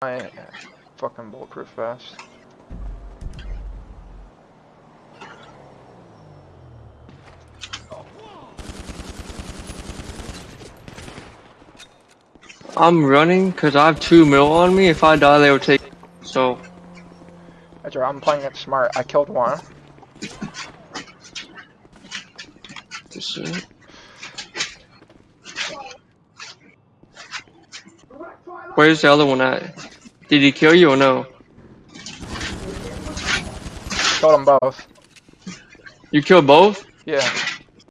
my fucking bulletproof vest. I'm running because I have two mil on me. If I die, they will take. So That's right, I'm playing it smart. I killed one. just uh, where's the other one at? Did he kill you or no? Killed them both. You killed both? Yeah.